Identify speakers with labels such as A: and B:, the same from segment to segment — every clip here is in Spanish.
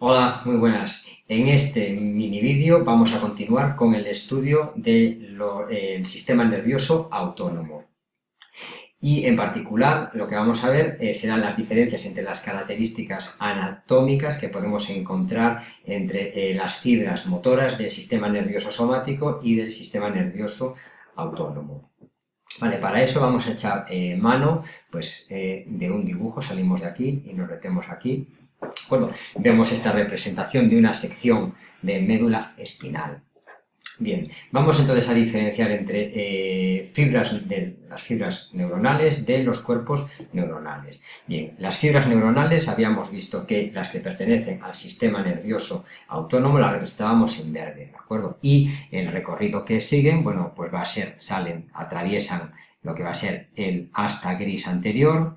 A: Hola, muy buenas. En este mini vídeo vamos a continuar con el estudio del sistema nervioso autónomo. Y en particular lo que vamos a ver eh, serán las diferencias entre las características anatómicas que podemos encontrar entre eh, las fibras motoras del sistema nervioso somático y del sistema nervioso autónomo. Vale, para eso vamos a echar eh, mano pues, de un dibujo, salimos de aquí y nos metemos aquí, vemos esta representación de una sección de médula espinal. Bien, vamos entonces a diferenciar entre eh, fibras de, las fibras neuronales de los cuerpos neuronales. Bien, las fibras neuronales habíamos visto que las que pertenecen al sistema nervioso autónomo las representábamos en verde, ¿de acuerdo? Y el recorrido que siguen, bueno, pues va a ser, salen, atraviesan lo que va a ser el asta gris anterior,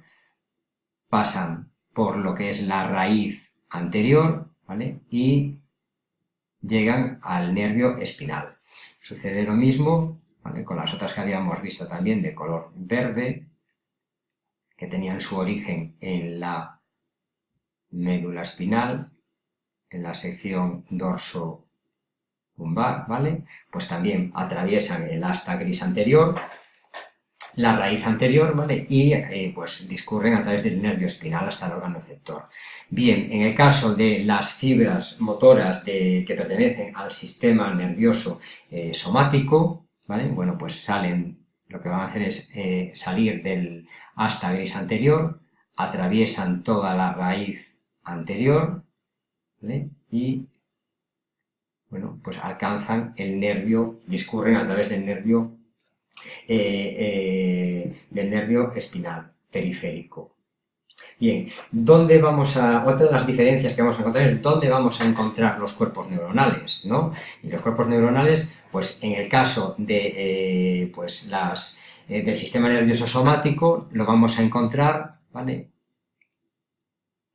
A: pasan por lo que es la raíz anterior, ¿vale? Y llegan al nervio espinal. Sucede lo mismo con las otras que habíamos visto también de color verde, que tenían su origen en la médula espinal, en la sección dorso lumbar, ¿vale? Pues también atraviesan el asta gris anterior la raíz anterior, ¿vale? Y eh, pues discurren a través del nervio espinal hasta el órgano efector. Bien, en el caso de las fibras motoras que pertenecen al sistema nervioso eh, somático, ¿vale? Bueno, pues salen, lo que van a hacer es eh, salir del asta gris anterior, atraviesan toda la raíz anterior, ¿vale? Y, bueno, pues alcanzan el nervio, discurren a través del nervio eh, eh, del nervio espinal periférico. Bien, ¿dónde vamos a...? Otra de las diferencias que vamos a encontrar es dónde vamos a encontrar los cuerpos neuronales, ¿no? Y los cuerpos neuronales, pues en el caso de eh, pues las, del sistema nervioso somático, lo vamos a encontrar, ¿vale?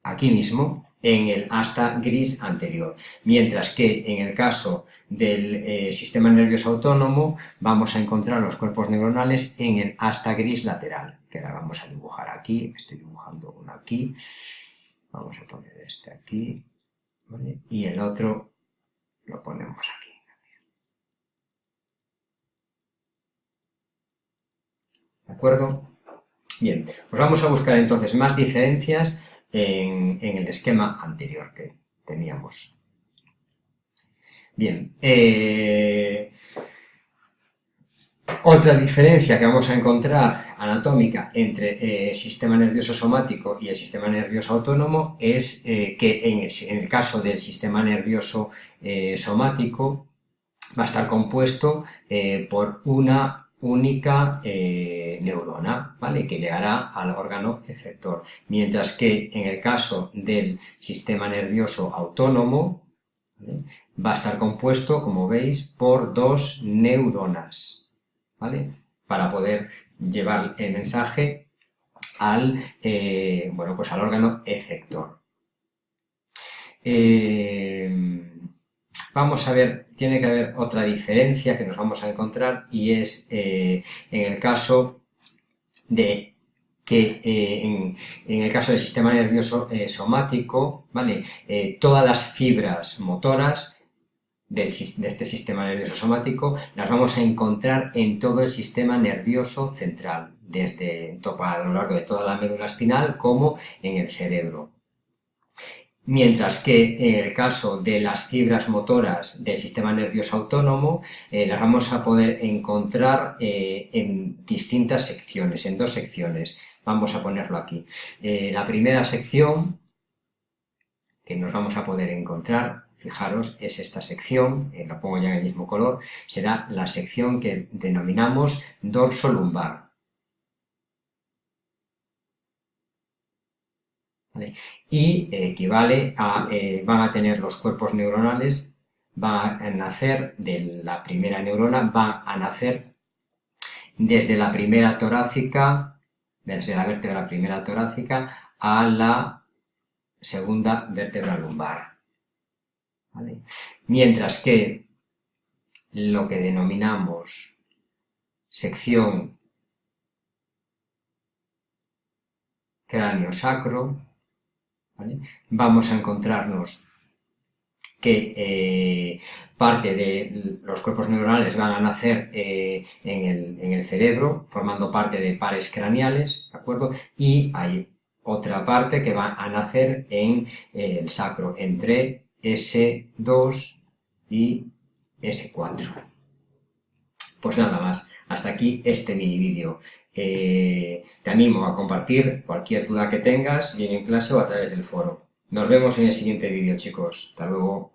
A: Aquí mismo, en el asta gris anterior, mientras que en el caso del eh, sistema nervioso autónomo vamos a encontrar los cuerpos neuronales en el asta gris lateral, que ahora vamos a dibujar aquí, estoy dibujando uno aquí, vamos a poner este aquí, y el otro lo ponemos aquí. ¿De acuerdo? Bien, pues vamos a buscar entonces más diferencias en, el esquema anterior que teníamos. Bien, eh, otra diferencia que vamos a encontrar anatómica entre el eh, sistema nervioso somático y el sistema nervioso autónomo es eh, que en el, caso del sistema nervioso somático va a estar compuesto por una única eh, neurona, ¿vale? que llegará al órgano efector. Mientras que en el caso del sistema nervioso autónomo, va a estar compuesto, como veis, por dos neuronas, ¿vale? para poder llevar el mensaje al, eh, bueno, pues al órgano efector. Eh, vamos a ver, tiene que haber otra diferencia que nos vamos a encontrar y es eh, en el caso de que eh, en, el caso del sistema nervioso eh, somático, ¿vale? todas las fibras motoras de este sistema nervioso somático las vamos a encontrar en todo el sistema nervioso central, desde a lo largo de toda la médula espinal como en el cerebro. Mientras que en el caso de las fibras motoras del sistema nervioso autónomo eh, las vamos a poder encontrar eh, en distintas secciones, en dos secciones. Vamos a ponerlo aquí. Eh, la primera sección que nos vamos a poder encontrar, fijaros, es esta sección, lo pongo ya en el mismo color, será la sección que denominamos dorso lumbar. Y eh, equivale a, eh, van a tener los cuerpos neuronales, van a nacer de la primera neurona, van a nacer desde la primera torácica, desde la vértebra primera torácica a la segunda vértebra lumbar. Mientras que lo que denominamos sección cráneo sacro Vamos a encontrarnos que eh, parte de los cuerpos neuronales van a nacer eh, en, el, cerebro, formando parte de pares craneales, ¿de acuerdo? Y hay otra parte que va a nacer en eh, el sacro, entre S2 y S4. Pues nada más, hasta aquí este mini vídeo. te animo a compartir cualquier duda que tengas, bien en clase o a través del foro. Nos vemos en el siguiente vídeo, chicos. Hasta luego.